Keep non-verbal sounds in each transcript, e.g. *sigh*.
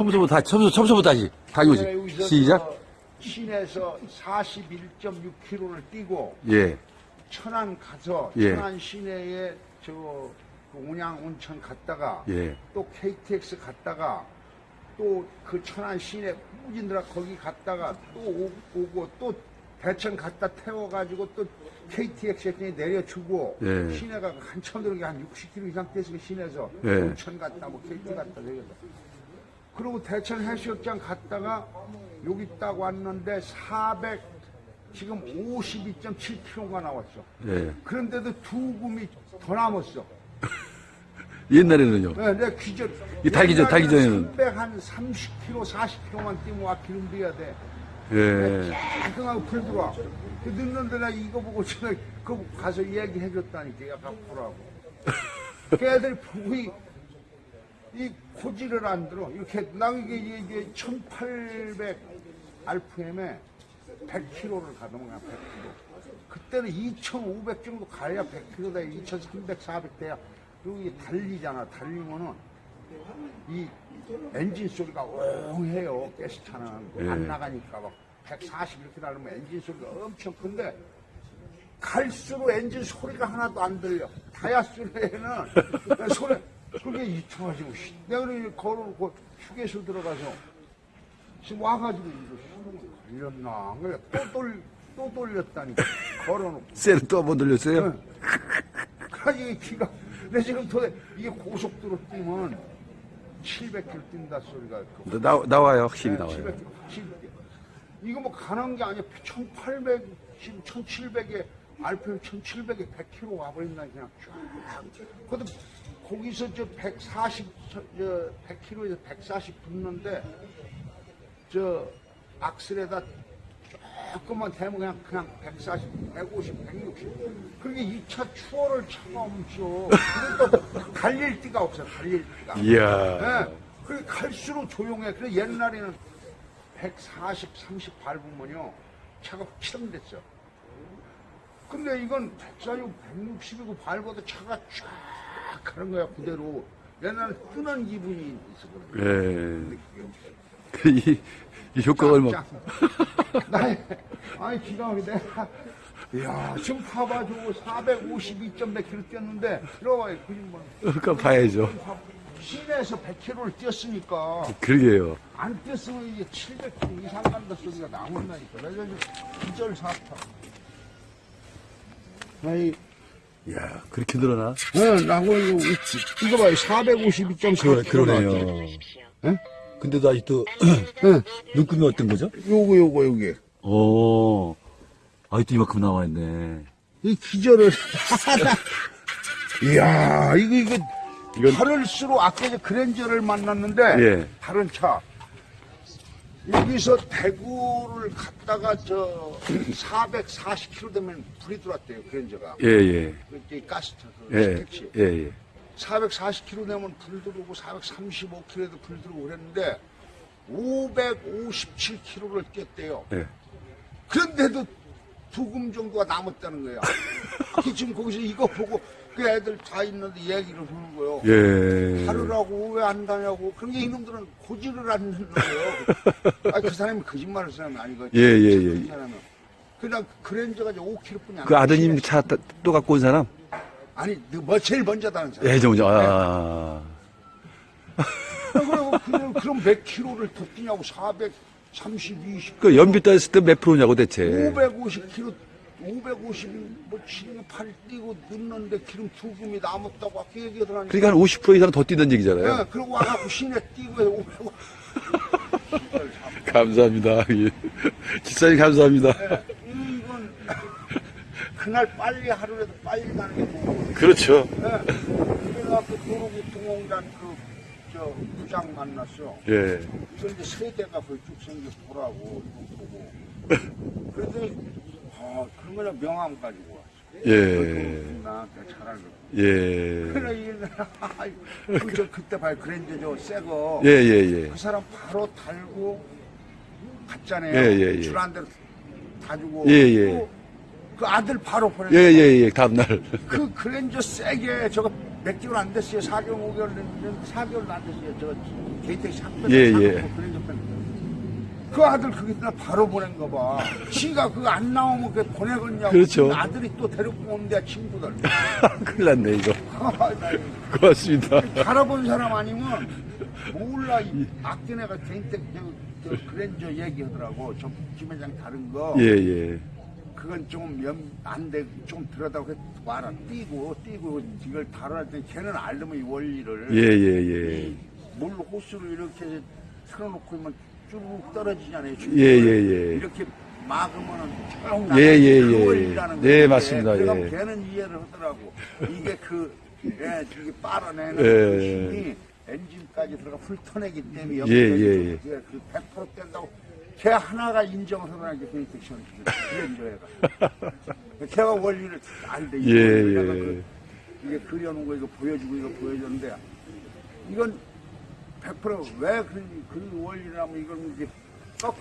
처음부터 다시, 처음부터, 처음부터 다시. 다시 시작. 저 시내에서 41.6km를 뛰고 예. 천안 가서 예. 천안 시내에 저그 온양 온천 갔다가 예. 또 KTX 갔다가 또 그 천안 시내 무진들아 거기 갔다가 또 오- 오고 또 대천 갔다 태워가지고 또 KTX에 내려주고 예. 시내가 한참 들어게 한 60km 이상 뛰어서 시내에서 예. 온천 갔다 뭐 KT 갔다 저기서 그리고 대천 해수욕장 갔다가 여기 딱 왔는데 400 지금 52.7km가 나왔어. 예. 그런데도 두 금이 더 남았어. *laughs* 옛날에는요. 네, 내 기절. 이 달기 전- 달기 전에는. 300한 30km, 40km만 뛰면 와 기름 비야 돼. 예. 깔끔하고 불 들어와. 그 늦는데 나 이거 보고 전에 그 가서 얘기해 줬다니까 야 바꾸라고. 그 *laughs* 애들이 보고 이, 이 고지를 안 들어. 이렇게 나 이게 이게 1800 RPM에 100km를 가더만 100km. 그때는 2500 정도 가야 100km 돼. 2300, 400 돼야. 그리고 이게 달리잖아. 달리면은 이 엔진 소리가 옹해요. 가스차는 예. 안 나가니까 막 140 이렇게 달리면 엔진 소리가 엄청 큰데 갈수록 엔진 소리가 하나도 안 들려. 다이아스에는 *laughs* 소리 그게 이상하지고 씨. 내가 그래 걸어놓고 휴게소 들어가서 지금 와가지고 이거 걸렸나 그래 또 돌, 또 돌렸다니까 걸어놓고 셀을 또한번 돌렸어요? 그러니 기가 내 지금 도대 이게 고속도로 뛰면 700km 뛴다 소리가 그 나, 나와요. 확실히 네, 나와요. 700km 확실히 뛰어. 이거 뭐 가는 게 아니야 1800 지금 1700에 RPM 1700에 100km 와버린다 그냥 쫙 그것도 거기서 저 140, 저, 저 100km에서 140 붙는데 저 악셀에다 조금만 대면 그냥 그냥 140, 150, 160. 그게 2차 추월을 차가 없죠. 그러니까 달릴 데가 없어, 달릴 데가. 이야. 네. 그게 갈수록 조용해. 그래 옛날에는 140, 30 밟으면요 차가 확실됐어. 근데 이건 140, 160이고 밟아도 차가 쫙 가는 거야 그대로. 옛날에 뜨는 기분이 그래. 예. 이, 이 효과가 얼마. 짱. 나 아니 기가 막히네. 이야 지금 봐봐주고 452.1km 뛰었는데 들어와요 거짓말. 그러니까 봐야죠. 시내에서 100km를 뛰었으니까 그러게요. 안 뛰었으면 이게 700km 이상 간다 소리가 나온다니까. 그래서 지금 기절 사타. 아이, 이 야, 그렇게 늘어나? 네, 나고 이거. 이거 봐요. 452.4km. 그러네요. 예? 근데도 아직도 네. 눈금이 어떤 거죠? 요거 요거 요게. 오, 아직도 이만큼 나와 있네. 이 기절을 *laughs* 이야 이거 이거 이건- 하늘수로 아까 저 그랜저를 만났는데 예. 다른 차 여기서 대구를 갔다가 저 *clears throat* 440km 되면 불이 들어왔대요 그랜저가 예, 예. 그때 가스차 그 예, 택시 예, 예. 440km 되면 불 들어오고 435km에도 불 들어오고 그랬는데 557km를 뛰었대요 예. 그런데도 두 금 정도가 남았다는 거야. *laughs* *laughs* 그 지금 거기서 이거 보고 그 애들 다 있는데 얘기를 하는 거예요. 예. 하루라고 왜안 다냐고. 그런 게 이놈들은 고지를 않는 거예요. *laughs* 아니, 그 사람이 거짓말 할 사람이 아니거든. 예, 예, 예. 그 사람은. 그냥 그랜저가 이제 5km뿐이 안 그 아드님 차 또 갖고 온 사람? 아니, 뭐 제일 먼저 다는 사람. 예, 정죠. 아. 그리고 그럼, 그럼 몇 킬로를 더 뛰냐고. 430, 20. 그 연비 따졌을 때 몇 프로냐고 대체. 550km, 550, 뭐, 7, 8 뛰고 늦는데 기름 두 금이 남았다고 아까 얘기하더라니까. 그러니까 한 50% 이상 더 뛰던 얘기잖아요. 네, 그러고 와갖고 시내 뛰고 해서 550. *laughs* 감사합니다. 예. 집사님 감사합니다. 이건 그날 빨리 하루라도 빨리 가는 게 좋고. 그렇죠. 그래가 그 도로교통공단 그, 저, 부장 만났어. 예. 그 이제 세대가 거의 쭉 생겨 보라고, 이거 보고. *laughs* 그랬더 그런 거냐 명함 가지고 왔어. 예. 나한테 잘하는 예. 그래, 이게, 그, 저, 그때 봐요. 그랜저 저, 새 거. 예, 예, 예. 그 사람 바로 달고 갔잖아요. 예, 예, 예. 줄한 대로 다 주고. 예, 예. 또그 아들 바로 보냈어. 예, 예, 예. 다음날. 그 그랜저 세게 저거 몇 개월 안 됐어요. 4개월, 5개월 됐는데 4개월도 안 됐어요. 저 개인택시 학교 예, 예. 그 아들 거기다 바로 보낸 거 봐. 지가 그거 안 나오면 그 보내겠냐고. 그렇죠. 그 아들이 또 데리고 온대 친구들. *laughs* 큰일 났네, 이거. 나 *laughs* 고맙습니다. 살아본 사람 아니면 몰라 이 아끼네가 개인택 저, 저 그랜저 얘기하더라고. 저 김회장 다른 거. 예, 예. 그건 좀안 돼, 좀 들여다고 와라. 뛰고, 뛰고, 이걸 다뤄야 돼. 걔는 알려면 이 원리를. 예, 예, 예. 물 호스를 이렇게 틀어놓고 있으면 쭉 떨어지잖아요. 예, 예, 예. 이렇게 막으면은 쭉 예, 나가는 예, 그 예. 원리라는 네, 거지. 맞습니다. 그럼 예. 걔는 이해를 하더라고. 이게 그, 예, 이게 빨아내는 예. 그 힘이 엔진까지 들어가 훑어내기 때문에 예, 예, 예. 그게 그100% 된다고 걔 하나가 인정을 하는 게 베이텍션 그랜저애가 *laughs* 걔가 원리를 알대 예, 예. 그, 이게 그려놓은 거 이거 보여주고 이거 보여줬는데 이건 100%왜 그, 그 원리라면 이걸 이제.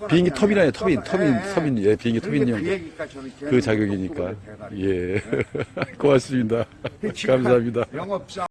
비행기 터빈이에요, 터빈, 터빈, 예, 예. 터빈, 예, 비행기 그러니까 터빈용. 그그 자격이니까. 걔는 예. *laughs* 고맙습니다. 그 감사합니다. 영업사